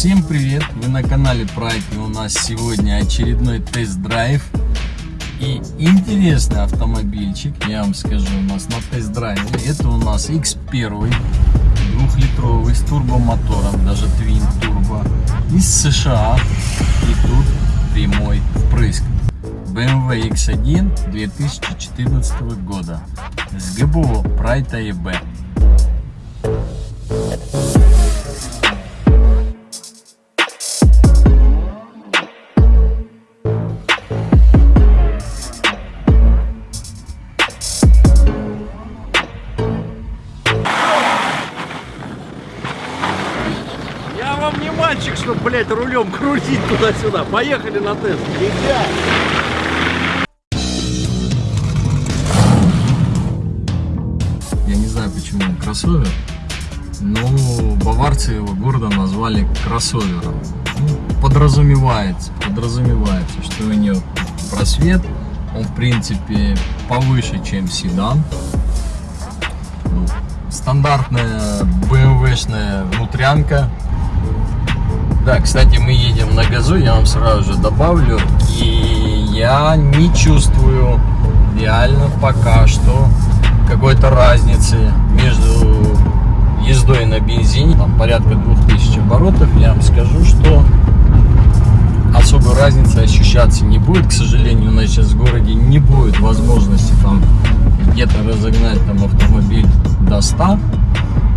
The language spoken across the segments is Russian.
Всем привет! Вы на канале Прайки. У нас сегодня очередной тест-драйв. И интересный автомобильчик, я вам скажу, у нас на тест-драйве. Это у нас X1, двухлитровый, с турбомотором, даже Twin Turbo, из США. И тут прямой впрыск. BMW X1 2014 года с ГБО Pride AEB. Туда-сюда. Поехали на тест. Нельзя. Я не знаю, почему кроссовер, но баварцы его гордо назвали кроссовером. Ну, подразумевается, подразумевается, что у него просвет, он в принципе повыше, чем седан. Ну, стандартная BMW-шная внутрянка. Да, кстати, мы едем на газу, я вам сразу же добавлю. И я не чувствую реально пока что какой-то разницы между ездой на бензине, там порядка 2000 оборотов, я вам скажу, что особой разницы ощущаться не будет. К сожалению, у нас сейчас в городе не будет возможности там где-то разогнать там автомобиль до 100.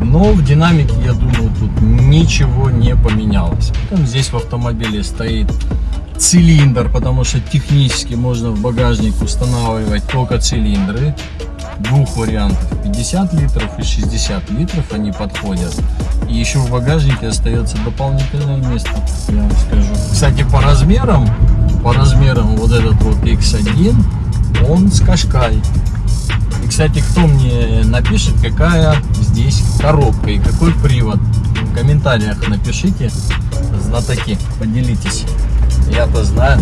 Но в динамике, я думаю, тут ничего не поменялось. Потом здесь в автомобиле стоит цилиндр, потому что технически можно в багажник устанавливать только цилиндры. Двух вариантов 50 литров и 60 литров они подходят. И еще в багажнике остается дополнительное место я вам скажу. Кстати по размерам по размерам вот этот вот x1 он с кашкай кстати кто мне напишет какая здесь коробка и какой привод в комментариях напишите знатоки поделитесь я-то знаю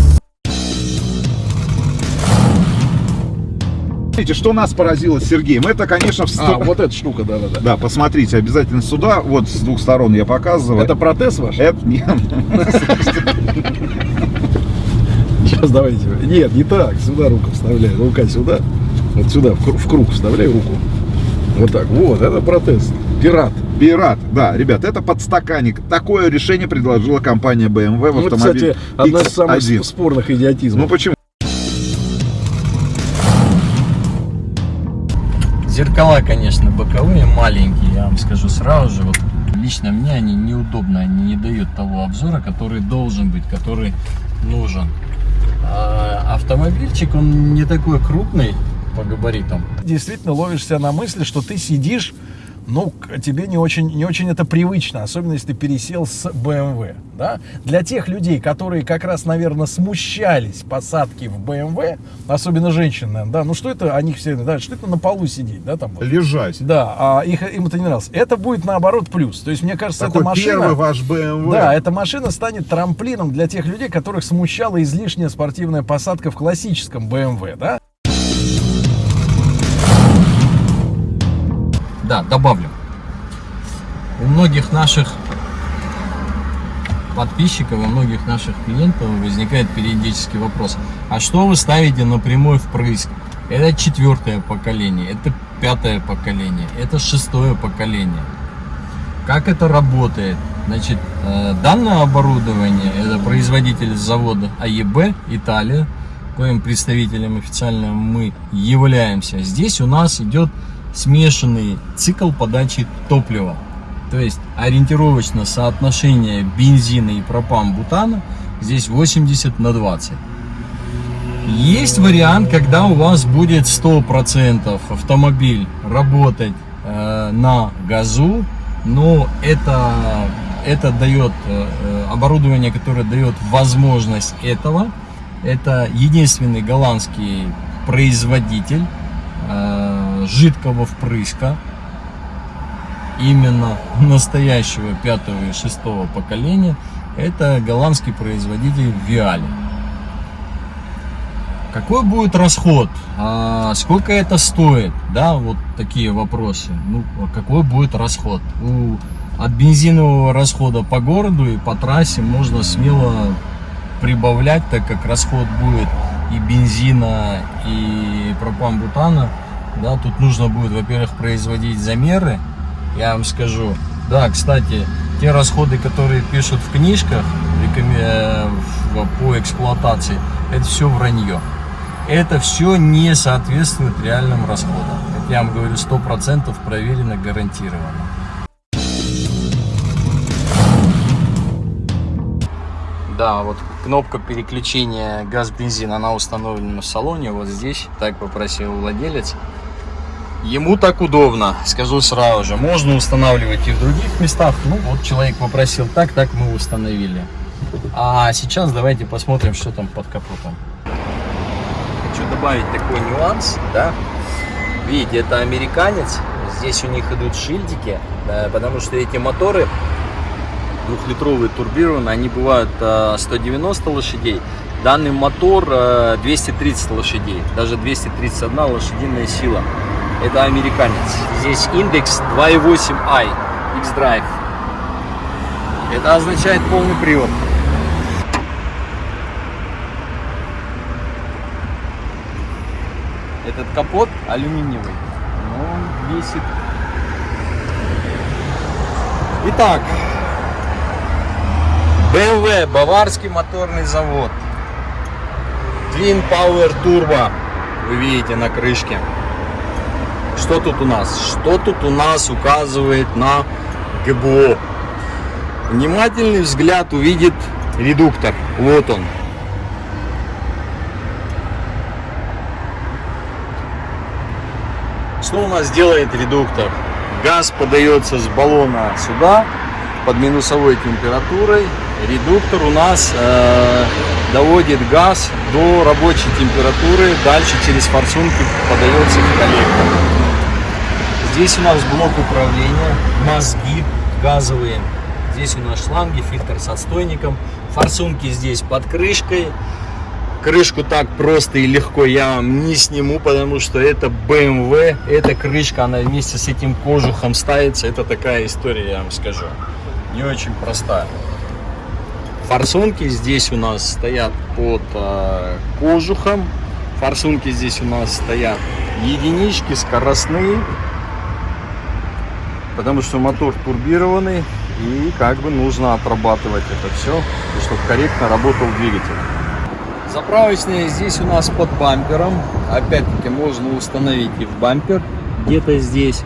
Смотрите, что нас поразило с Сергеем, это, конечно, в А, вот эта штука, да-да-да. Да, посмотрите, обязательно сюда, вот с двух сторон я показываю. Это протез ваш? Это нет. Сейчас давайте. Нет, не так. Сюда руку вставляй. Рука сюда. Вот сюда, в кру- в круг вставляй руку. Вот так. Вот, это протез. Пират. Пират, да, ребят, это подстаканник. Такое решение предложила компания BMW в Ну, автомобиле кстати, одна из самых X1. спорных идиотизмов. Ну почему? Зеркала, конечно, боковые, маленькие, я вам скажу сразу же. Вот лично мне они неудобны, они не дают того обзора, который должен быть, который нужен. А автомобильчик, он не такой крупный по габаритам. действительно ловишь себя на мысли, что ты сидишь, ну, тебе не очень, не очень это привычно, особенно если ты пересел с BMW, да? Для тех людей, которые как раз, наверное, смущались посадки в BMW, особенно женщин, наверное, да, ну что это, они все, да, что это на полу сидеть, да, там вот. Лежать. Да, а их, им это не нравилось. Это будет наоборот плюс. То есть, мне кажется, Такой эта машина... первый ваш BMW. Да, эта машина станет трамплином для тех людей, которых смущала излишняя спортивная посадка в классическом BMW, да? Да, добавлю. У многих наших подписчиков, у многих наших клиентов возникает периодически вопрос, а что вы ставите на прямой впрыск? Это четвертое поколение, это пятое поколение, это шестое поколение. Как это работает? Значит, э, данное оборудование, это производитель завода АЕБ, Италия, коим представителем официально мы являемся. Здесь у нас идет смешанный цикл подачи топлива. То есть ориентировочно соотношение бензина и пропан-бутана здесь 80 на 20. Есть вариант, когда у вас будет 100% автомобиль работать э, на газу, но это, это дает э, э, оборудование, которое дает возможность этого. Это единственный голландский производитель э, жидкого впрыска именно настоящего пятого и шестого поколения это голландский производитель Виали. Какой будет расход? А, сколько это стоит? Да вот такие вопросы. Ну а какой будет расход? У от бензинового расхода по городу и по трассе можно смело прибавлять, так как расход будет и бензина, и пропан-бутана. Да, тут нужно будет, во-первых, производить замеры. Я вам скажу. Да, кстати, те расходы, которые пишут в книжках в- по эксплуатации, это все вранье. Это все не соответствует реальным расходам. Это я вам говорю, 100% проверено, гарантированно. Да, вот кнопка переключения газ-бензин, она установлена в салоне, вот здесь, так попросил владелец. Ему так удобно, скажу сразу же. Можно устанавливать и в других местах. Ну, вот человек попросил так, так мы установили. А сейчас давайте посмотрим, что там под капотом. Хочу добавить такой нюанс, да. Видите, это американец. Здесь у них идут шильдики, да, потому что эти моторы двухлитровые турбированные, они бывают э, 190 лошадей. Данный мотор э, 230 лошадей, даже 231 лошадиная сила. Это американец. Здесь индекс 2.8i X-Drive. Это означает полный привод. Этот капот алюминиевый, но он весит. Итак, BMW, Баварский моторный завод. Twin Power Turbo, вы видите на крышке. Что тут у нас? Что тут у нас указывает на ГБО? Внимательный взгляд увидит редуктор. Вот он. Что у нас делает редуктор? Газ подается с баллона сюда под минусовой температурой. Редуктор у нас э, доводит газ до рабочей температуры. Дальше через форсунки подается в коллектор. Здесь у нас блок управления, мозги газовые. Здесь у нас шланги, фильтр с отстойником. Форсунки здесь под крышкой. Крышку так просто и легко я вам не сниму, потому что это BMW. Эта крышка, она вместе с этим кожухом ставится. Это такая история, я вам скажу. Не очень простая. Форсунки здесь у нас стоят под э, кожухом. Форсунки здесь у нас стоят единички, скоростные. Потому что мотор турбированный. И как бы нужно отрабатывать это все, чтобы корректно работал двигатель. Заправочная здесь у нас под бампером. Опять-таки можно установить и в бампер где-то здесь.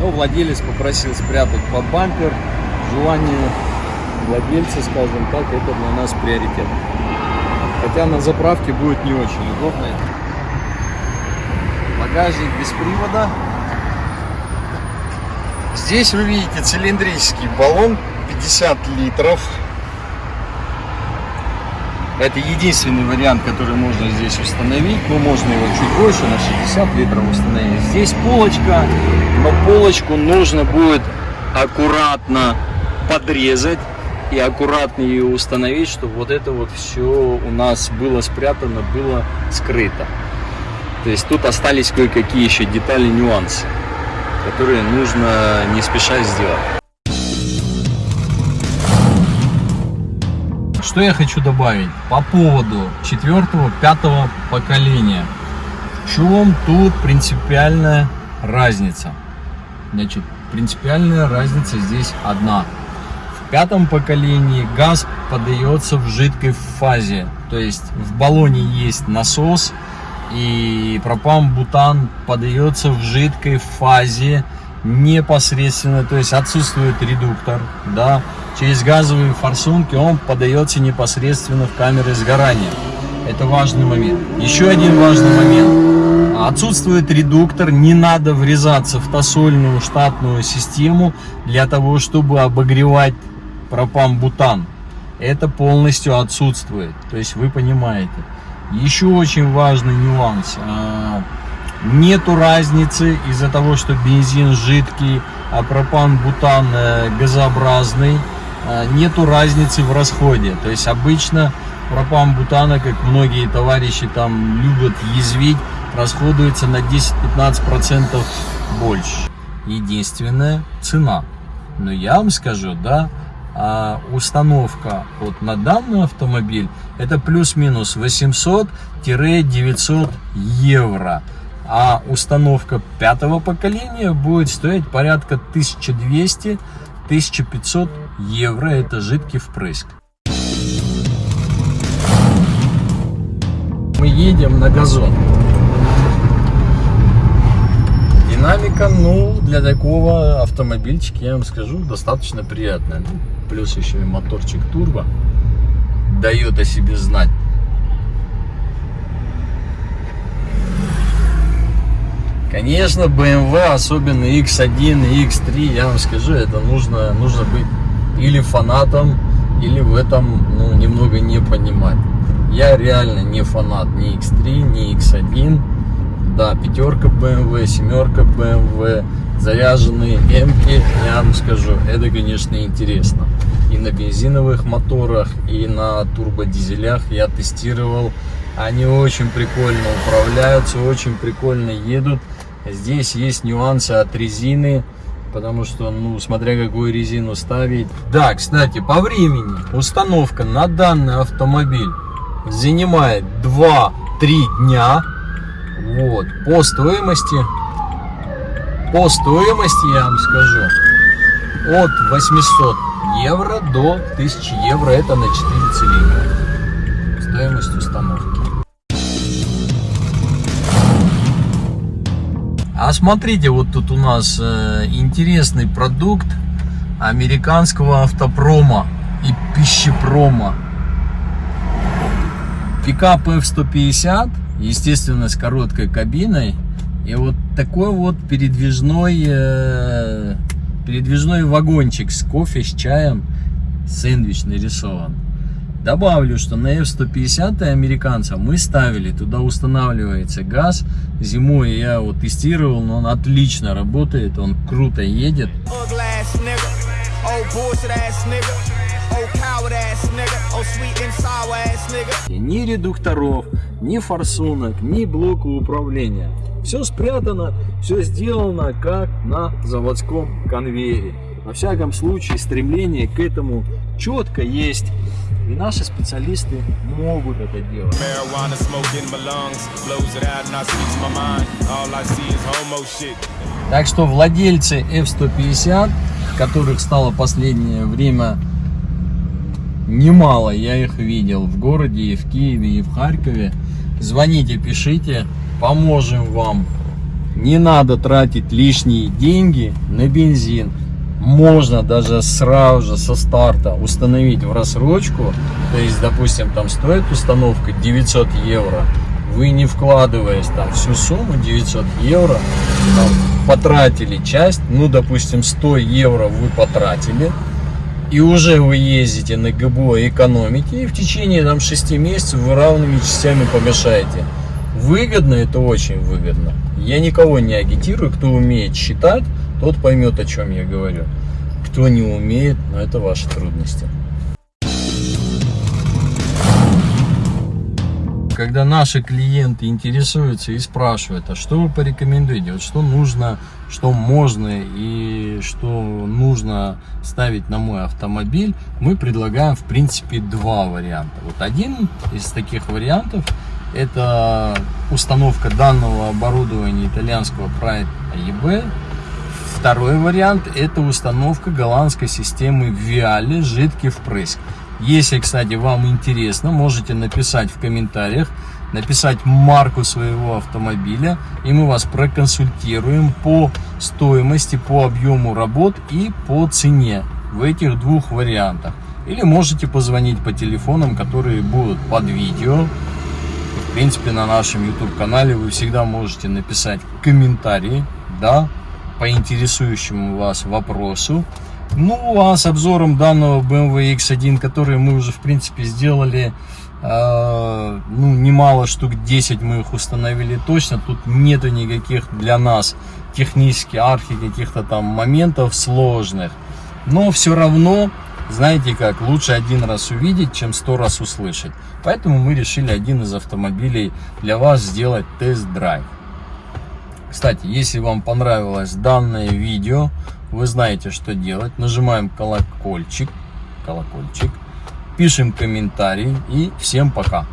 Но владелец попросил спрятать под бампер. Желание владельца, скажем так, это для нас приоритет. Хотя на заправке будет не очень удобно. Багажник без привода. Здесь вы видите цилиндрический баллон 50 литров. Это единственный вариант, который можно здесь установить. Но можно его чуть больше, на 60 литров установить. Здесь полочка, но полочку нужно будет аккуратно подрезать и аккуратно ее установить, чтобы вот это вот все у нас было спрятано, было скрыто. То есть тут остались кое-какие еще детали, нюансы, которые нужно не спеша сделать. Что я хочу добавить по поводу четвертого, пятого поколения. В чем тут принципиальная разница? Значит, принципиальная разница здесь одна. В пятом поколении газ подается в жидкой фазе. То есть в баллоне есть насос и пропан-бутан подается в жидкой фазе непосредственно, то есть отсутствует редуктор, да, через газовые форсунки он подается непосредственно в камеры сгорания. Это важный момент. Еще один важный момент. Отсутствует редуктор, не надо врезаться в тосольную штатную систему для того, чтобы обогревать пропан-бутан. Это полностью отсутствует. То есть вы понимаете. Еще очень важный нюанс. А, Нету разницы из-за того, что бензин жидкий, а пропан-бутан э, газообразный. а, Нету разницы в расходе. То есть обычно пропан-бутана, как многие товарищи там любят язвить, расходуется на 10-15% больше. Единственная цена. Но я вам скажу, да, а установка вот на данный автомобиль это плюс-минус 800-900 евро. А установка пятого поколения будет стоить порядка 1200-1500 евро. Это жидкий впрыск. Мы едем на газон. Динамика, ну, для такого автомобильчика, я вам скажу, достаточно приятная. Ну, плюс еще и моторчик турбо дает о себе знать. Конечно, BMW, особенно X1 и X3, я вам скажу, это нужно, нужно быть или фанатом, или в этом ну, немного не понимать. Я реально не фанат ни X3, ни X1. Да, пятерка BMW, семерка BMW, заряженные М-ки, я вам скажу, это, конечно, интересно. И на бензиновых моторах, и на турбодизелях я тестировал. Они очень прикольно управляются, очень прикольно едут. Здесь есть нюансы от резины, потому что, ну, смотря какую резину ставить. Да, кстати, по времени установка на данный автомобиль занимает 2-3 дня. Вот, по стоимости, по стоимости, я вам скажу, от 800 евро до 1000 евро, это на 4 цилиндра. Стоимость установки. А смотрите, вот тут у нас э, интересный продукт американского автопрома и пищепрома. Пикап F-150, естественно, с короткой кабиной. И вот такой вот передвижной, э, передвижной вагончик с кофе, с чаем, сэндвич нарисован. Добавлю, что на F-150 американца мы ставили, туда устанавливается газ. Зимой я его тестировал, но он отлично работает, он круто едет. И ни редукторов, ни форсунок, ни блока управления. Все спрятано, все сделано как на заводском конвейере. Во всяком случае, стремление к этому четко есть. И наши специалисты могут это делать. Так что владельцы F-150, которых стало последнее время немало, я их видел в городе, и в Киеве, и в Харькове, звоните, пишите, поможем вам. Не надо тратить лишние деньги на бензин. Можно даже сразу же со старта установить в рассрочку, то есть, допустим, там стоит установка 900 евро, вы не вкладываясь там всю сумму 900 евро, там, потратили часть, ну, допустим, 100 евро вы потратили, и уже вы ездите на ГБО, экономите, и в течение там 6 месяцев вы равными частями помешаете. Выгодно это очень выгодно. Я никого не агитирую, кто умеет считать, тот поймет, о чем я говорю. Кто не умеет, но это ваши трудности. Когда наши клиенты интересуются и спрашивают, а что вы порекомендуете, вот что нужно, что можно и что нужно ставить на мой автомобиль, мы предлагаем в принципе два варианта. Вот один из таких вариантов это установка данного оборудования итальянского Pride AEB Второй вариант это установка голландской системы Viale жидкий впрыск. Если, кстати, вам интересно, можете написать в комментариях, написать марку своего автомобиля, и мы вас проконсультируем по стоимости, по объему работ и по цене в этих двух вариантах. Или можете позвонить по телефонам, которые будут под видео. В принципе, на нашем YouTube канале вы всегда можете написать комментарии, да, по интересующему вас вопросу. Ну, а с обзором данного BMW X1, который мы уже, в принципе, сделали, э, ну, немало штук, 10 мы их установили точно. Тут нету никаких для нас технически архи каких-то там моментов сложных. Но все равно, знаете как, лучше один раз увидеть, чем сто раз услышать. Поэтому мы решили один из автомобилей для вас сделать тест-драйв. Кстати, если вам понравилось данное видео, вы знаете, что делать. Нажимаем колокольчик, колокольчик, пишем комментарий и всем пока.